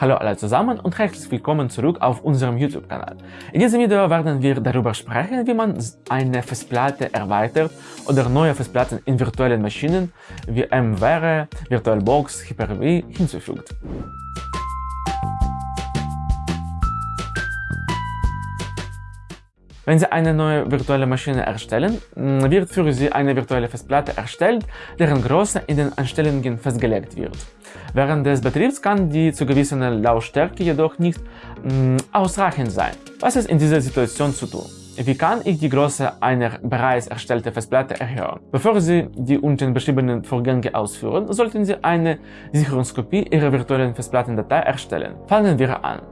Hallo alle zusammen und herzlich willkommen zurück auf unserem YouTube-Kanal. In diesem Video werden wir darüber sprechen, wie man eine Festplatte erweitert oder neue Festplatten in virtuellen Maschinen wie VMware, VirtualBox, Hyper-V hinzufügt. Wenn Sie eine neue virtuelle Maschine erstellen, wird für Sie eine virtuelle Festplatte erstellt, deren Größe in den Einstellungen festgelegt wird. Während des Betriebs kann die zugewissene Lautstärke jedoch nicht mh, ausreichend sein. Was ist in dieser Situation zu tun? Wie kann ich die Größe einer bereits erstellten Festplatte erhöhen? Bevor Sie die unten beschriebenen Vorgänge ausführen, sollten Sie eine Sicherungskopie Ihrer virtuellen Festplattendatei erstellen. Fangen wir an.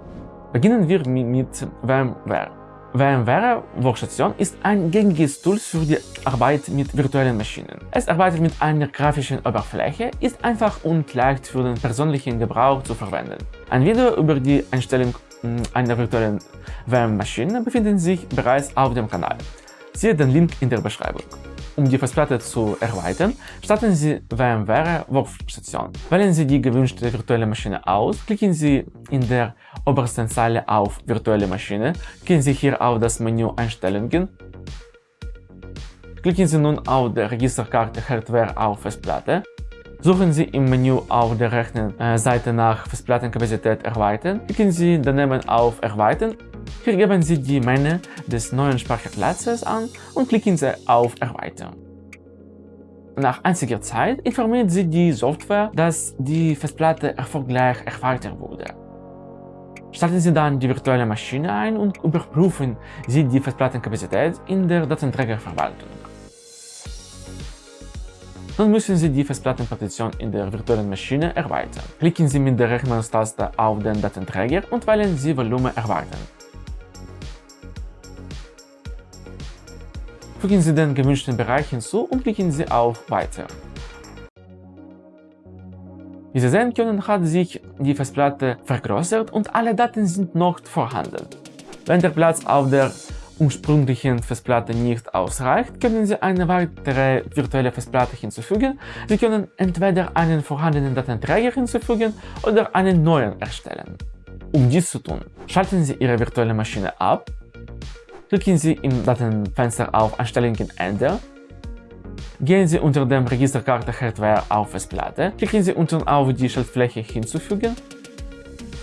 Beginnen wir mit VMware. VMware Workstation ist ein gängiges Tool für die Arbeit mit virtuellen Maschinen. Es arbeitet mit einer grafischen Oberfläche, ist einfach und leicht für den persönlichen Gebrauch zu verwenden. Ein Video über die Einstellung hm, einer virtuellen VM-Maschine befindet sich bereits auf dem Kanal. Siehe den Link in der Beschreibung. Um die Festplatte zu erweitern, starten Sie VMware Workstation. Wählen Sie die gewünschte virtuelle Maschine aus, klicken Sie in der obersten Zeile auf Virtuelle Maschine, gehen Sie hier auf das Menü Einstellungen, klicken Sie nun auf der Registerkarte Hardware auf Festplatte, Suchen Sie im Menü auf der rechten äh, Seite nach Festplattenkapazität erweitern, klicken Sie daneben auf Erweitern hier geben Sie die Menge des neuen Speicherplatzes an und klicken Sie auf Erweitern. Nach einziger Zeit informiert Sie die Software, dass die Festplatte erfolgreich erweitert wurde. Starten Sie dann die virtuelle Maschine ein und überprüfen Sie die Festplattenkapazität in der Datenträgerverwaltung. Nun müssen Sie die Festplattenpartition in der virtuellen Maschine erweitern. Klicken Sie mit der Rechtmaustaste auf den Datenträger und wählen Sie Volumen erweitern. Fügen Sie den gewünschten Bereich hinzu und klicken Sie auf Weiter. Wie Sie sehen können, hat sich die Festplatte vergrößert und alle Daten sind noch vorhanden. Wenn der Platz auf der ursprünglichen Festplatte nicht ausreicht, können Sie eine weitere virtuelle Festplatte hinzufügen. Sie können entweder einen vorhandenen Datenträger hinzufügen oder einen neuen erstellen. Um dies zu tun, schalten Sie Ihre virtuelle Maschine ab Klicken Sie im Datenfenster auf Einstellungen Ende. Gehen Sie unter dem Registerkarte Hardware auf Festplatte. Klicken Sie unten auf die Schaltfläche Hinzufügen.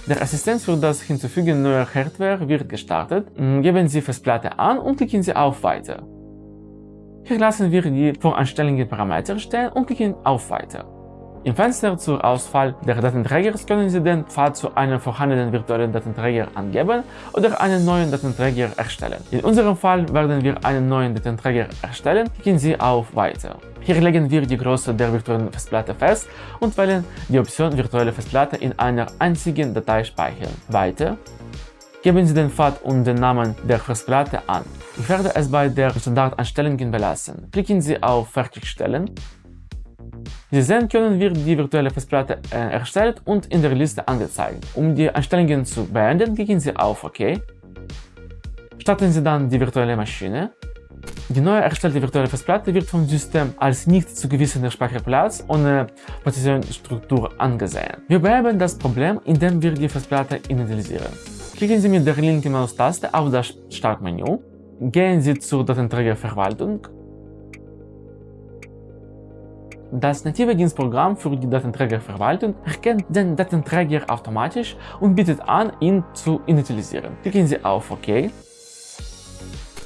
Der Assistent für das Hinzufügen neuer Hardware wird gestartet. Geben Sie Festplatte an und klicken Sie auf Weiter. Hier lassen wir die Voreinstellungen Parameter stehen und klicken auf Weiter. Im Fenster zur Auswahl der Datenträgers können Sie den Pfad zu einem vorhandenen virtuellen Datenträger angeben oder einen neuen Datenträger erstellen. In unserem Fall werden wir einen neuen Datenträger erstellen, klicken Sie auf Weiter. Hier legen wir die Größe der virtuellen Festplatte fest und wählen die Option Virtuelle Festplatte in einer einzigen Datei speichern. Weiter Geben Sie den Pfad und den Namen der Festplatte an. Ich werde es bei der Standardeinstellungen belassen. Klicken Sie auf Fertigstellen Sie sehen können wir die virtuelle Festplatte äh, erstellt und in der Liste angezeigt. Um die Einstellungen zu beenden, klicken Sie auf OK. Starten Sie dann die virtuelle Maschine. Die neu erstellte virtuelle Festplatte wird vom System als nicht zugewissener Speicherplatz ohne Partitionsstruktur angesehen. Wir beheben das Problem, indem wir die Festplatte initialisieren. Klicken Sie mit der linken Maustaste auf das Startmenü, gehen Sie zur Datenträgerverwaltung das native Dienstprogramm für die Datenträgerverwaltung erkennt den Datenträger automatisch und bietet an, ihn zu initialisieren. Klicken Sie auf OK.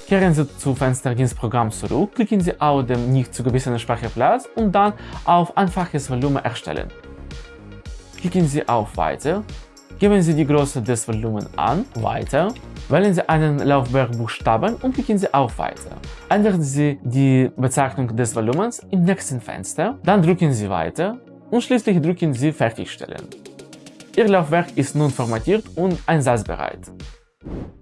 Kehren Sie zu Fenster Dienstprogramm zurück, klicken Sie auf den nicht zugewissenen Speicherplatz und dann auf Einfaches Volumen erstellen. Klicken Sie auf Weiter Geben Sie die Größe des Volumens an, Weiter, wählen Sie einen Laufwerkbuchstaben und klicken Sie auf Weiter. Ändern Sie die Bezeichnung des Volumens im nächsten Fenster, dann drücken Sie Weiter und schließlich drücken Sie Fertigstellen. Ihr Laufwerk ist nun formatiert und einsatzbereit.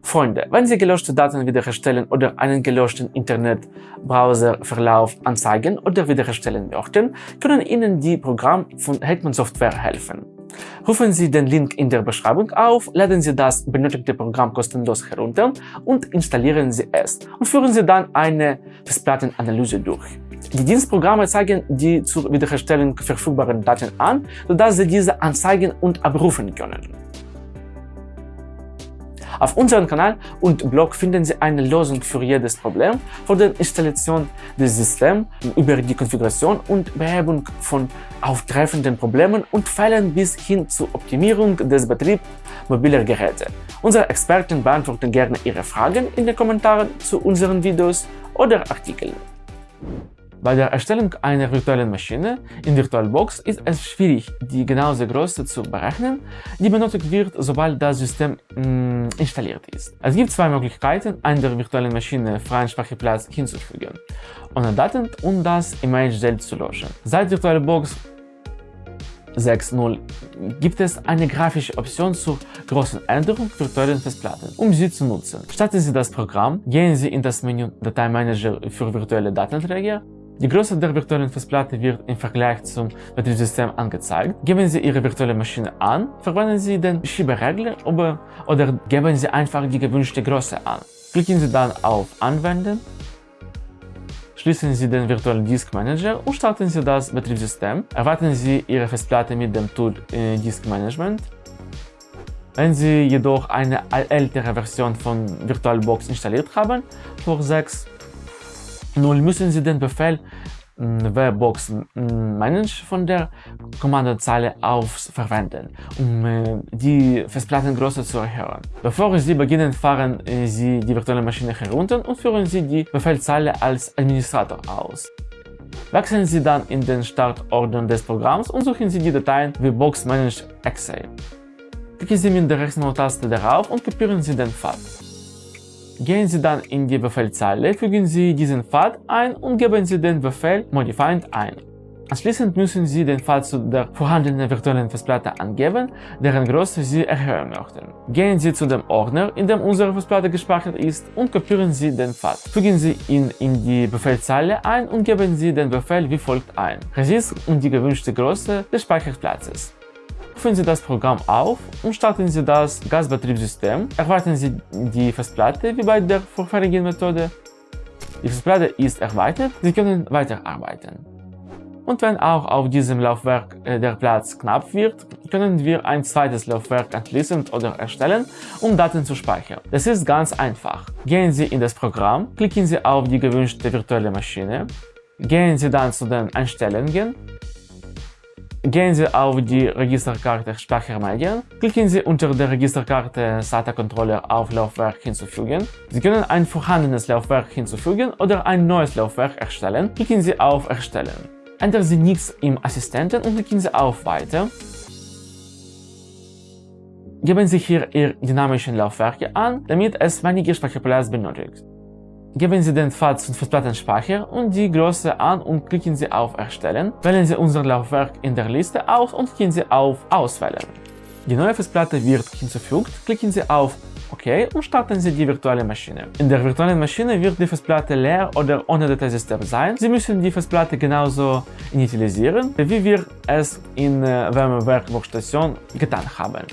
Freunde, wenn Sie gelöschte Daten wiederherstellen oder einen gelöschten Internetbrowserverlauf anzeigen oder wiederherstellen möchten, können Ihnen die Programme von Hetman Software helfen. Rufen Sie den Link in der Beschreibung auf, laden Sie das benötigte Programm kostenlos herunter und installieren Sie es und führen Sie dann eine Festplattenanalyse durch. Die Dienstprogramme zeigen die zur Wiederherstellung verfügbaren Daten an, sodass Sie diese anzeigen und abrufen können. Auf unserem Kanal und Blog finden Sie eine Lösung für jedes Problem, von der Installation des Systems über die Konfiguration und Behebung von auftreffenden Problemen und Fällen bis hin zur Optimierung des Betriebs mobiler Geräte. Unsere Experten beantworten gerne Ihre Fragen in den Kommentaren zu unseren Videos oder Artikeln. Bei der Erstellung einer virtuellen Maschine in VirtualBox ist es schwierig, die genaue Größe zu berechnen, die benötigt wird, sobald das System mh, mm, installiert ist. Es gibt zwei Möglichkeiten, einer virtuellen Maschine freien Speicherplatz hinzufügen, ohne Daten und das Image selbst zu löschen. Seit VirtualBox 6.0 gibt es eine grafische Option zur großen Änderung virtuellen Festplatten, um sie zu nutzen. Starten Sie das Programm, gehen Sie in das Menü Dateimanager für virtuelle Datenträger die Größe der virtuellen Festplatte wird im Vergleich zum Betriebssystem angezeigt. Geben Sie Ihre virtuelle Maschine an, verwenden Sie den Schieberegler oder, geben Sie einfach die gewünschte Größe an. Klicken Sie dann auf Anwenden, schließen Sie den virtuellen Disk Manager und starten Sie das Betriebssystem. Erwarten Sie Ihre Festplatte mit dem Tool äh, Disk Management. Wenn Sie jedoch eine ältere Version von VirtualBox installiert haben, vor 6 nun müssen Sie den Befehl VBox Manage von der Kommandozeile aus verwenden, um äh, die Festplattengröße zu erhöhen. Bevor Sie beginnen, fahren äh, Sie die virtuelle Maschine herunter und führen Sie die Befehlzeile als Administrator aus. Wechseln Sie dann in den Startordner des Programms und suchen Sie die Dateien VBox Manage Exe. Klicken Sie mit der Rechtsknopftaste darauf und kopieren Sie den Pfad. Gehen Sie dann in die Befehlzeile, fügen Sie diesen Pfad ein und geben Sie den Befehl Modified ein. Anschließend müssen Sie den Pfad zu der vorhandenen virtuellen Festplatte angeben, deren Größe Sie erhöhen möchten. Gehen Sie zu dem Ordner, in dem unsere Festplatte gespeichert ist und kopieren Sie den Pfad. Fügen Sie ihn in die Befehlzeile ein und geben Sie den Befehl wie folgt ein. Resist und die gewünschte Größe des Speicherplatzes. Rufen Sie das Programm auf und starten Sie das Gasbetriebssystem. Erwarten Sie die Festplatte wie bei der vorherigen Methode. Die Festplatte ist erweitert, Sie können weiterarbeiten. Und wenn auch auf diesem Laufwerk der Platz knapp wird, können wir ein zweites Laufwerk anschließen oder erstellen, um Daten zu speichern. Das ist ganz einfach. Gehen Sie in das Programm, klicken Sie auf die gewünschte virtuelle Maschine, gehen Sie dann zu den Einstellungen Gehen Sie auf die Registerkarte Speichermedien, klicken Sie unter der Registerkarte SATA-Controller auf Laufwerk hinzufügen. Sie können ein vorhandenes Laufwerk hinzufügen oder ein neues Laufwerk erstellen. Klicken Sie auf Erstellen. Ändern Sie nichts im Assistenten und klicken Sie auf Weiter. Geben Sie hier Ihr dynamischen Laufwerke an, damit es weniger Speicherplatz benötigt. Geben Sie den Pfad zum Festplattenspeicher und die Größe an und klicken Sie auf Erstellen. Wählen Sie unser Laufwerk in der Liste aus und klicken Sie auf Auswählen. Die neue Festplatte wird hinzugefügt, klicken Sie auf OK und starten Sie die virtuelle Maschine. In der virtuellen Maschine wird die Festplatte leer oder ohne Dateisystem sein. Sie müssen die Festplatte genauso initialisieren, wie wir es in äh, VMware Workstation getan haben.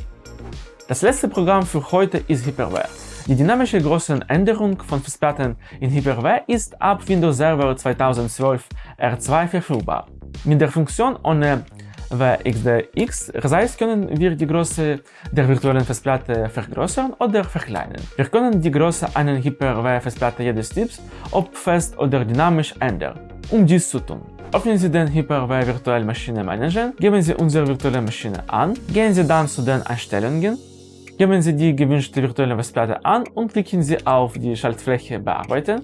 Das letzte Programm für heute ist Hyperware. Die dynamische Größenänderung von Festplatten in Hyper-V ist ab Windows Server 2012 R2 verfügbar. Mit der Funktion ohne WXDX Resize können wir die Größe der virtuellen Festplatte vergrößern oder verkleinern. Wir können die Größe einer Hyper-V-Festplatte jedes Typs, ob fest oder dynamisch, ändern. Um dies zu tun, Öffnen Sie den Hyper-V Virtual Maschine Manager, geben Sie unsere virtuelle Maschine an, gehen Sie dann zu den Einstellungen Geben Sie die gewünschte virtuelle Festplatte an und klicken Sie auf die Schaltfläche Bearbeiten.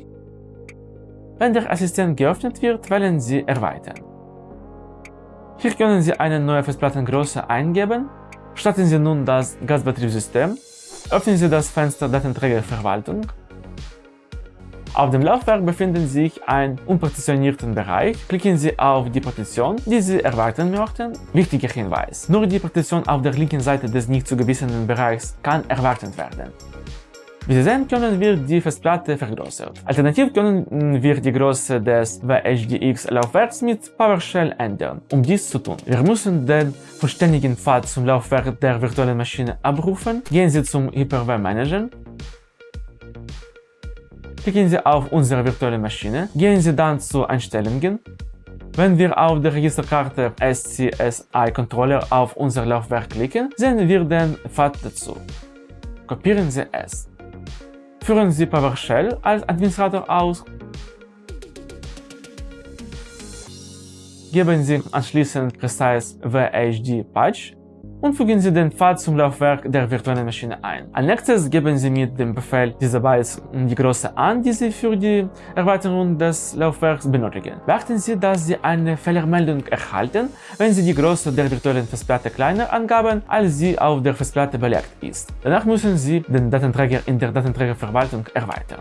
Wenn der Assistent geöffnet wird, wählen Sie Erweitern. Hier können Sie eine neue Festplattengröße eingeben. Starten Sie nun das Gasbetriebssystem. Öffnen Sie das Fenster Datenträgerverwaltung auf dem Laufwerk befindet sich ein unpartitionierten Bereich. Klicken Sie auf die Partition, die Sie erweitern möchten. Wichtiger Hinweis, nur die Partition auf der linken Seite des nicht zugewissenen Bereichs kann erweitert werden. Wie Sie sehen, können wir die Festplatte vergrößern. Alternativ können wir die Größe des WHDX-Laufwerks mit PowerShell ändern. Um dies zu tun, wir müssen den vollständigen Pfad zum Laufwerk der virtuellen Maschine abrufen. Gehen Sie zum Hyper-V Manager, Klicken Sie auf unsere virtuelle Maschine, gehen Sie dann zu Einstellungen. Wenn wir auf der Registerkarte SCSI Controller auf unser Laufwerk klicken, sehen wir den Pfad dazu. kopieren Sie es. Führen Sie PowerShell als Administrator aus Geben Sie anschließend Precise VHD Patch und fügen Sie den Pfad zum Laufwerk der virtuellen Maschine ein. Als nächstes geben Sie mit dem Befehl dieser Bytes die Größe an, die Sie für die Erweiterung des Laufwerks benötigen. Beachten Sie, dass Sie eine Fehlermeldung erhalten, wenn Sie die Größe der virtuellen Festplatte kleiner angaben, als sie auf der Festplatte belegt ist. Danach müssen Sie den Datenträger in der Datenträgerverwaltung erweitern.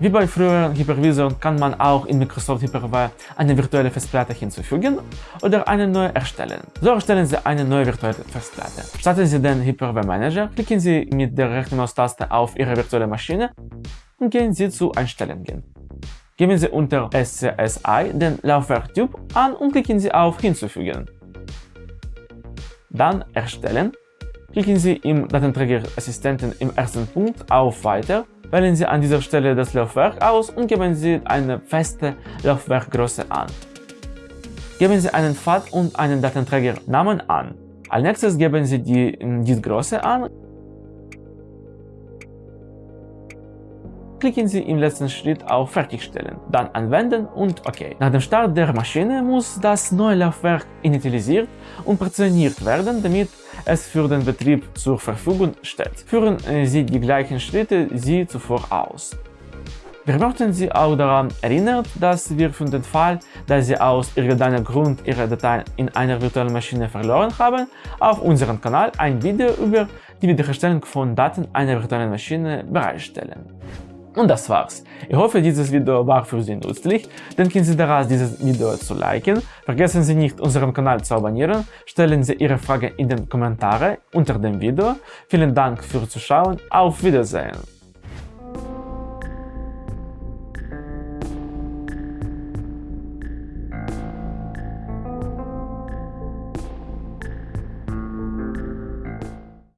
Wie bei früheren Hypervisor kann man auch in Microsoft Hyper-V eine virtuelle Festplatte hinzufügen oder eine neue erstellen. So erstellen Sie eine neue virtuelle Festplatte. Starten Sie den Hyper-V Manager, klicken Sie mit der rechten Maustaste auf Ihre virtuelle Maschine und gehen Sie zu Einstellungen. Geben Sie unter SCSI den Laufwerktyp an und klicken Sie auf Hinzufügen. Dann Erstellen. Klicken Sie im Datenträgerassistenten im ersten Punkt auf Weiter Wählen Sie an dieser Stelle das Laufwerk aus und geben Sie eine feste Laufwerkgröße an. Geben Sie einen Pfad und einen Datenträgernamen an. Als nächstes geben Sie die Diskgröße an. Klicken Sie im letzten Schritt auf Fertigstellen, dann Anwenden und OK. Nach dem Start der Maschine muss das neue Laufwerk initialisiert und portioniert werden, damit es für den Betrieb zur Verfügung steht. Führen äh, Sie die gleichen Schritte wie zuvor aus. Wir möchten Sie auch daran erinnern, dass wir für den Fall, dass Sie aus irgendeinem Grund Ihre Dateien in einer virtuellen Maschine verloren haben, auf unserem Kanal ein Video über die Wiederherstellung von Daten einer virtuellen Maschine bereitstellen. Und das war's. Ich hoffe, dieses Video war für Sie nützlich. Denken Sie daran, dieses Video zu liken. Vergessen Sie nicht, unseren Kanal zu abonnieren. Stellen Sie Ihre Frage in den Kommentaren unter dem Video. Vielen Dank fürs Zuschauen. Auf Wiedersehen.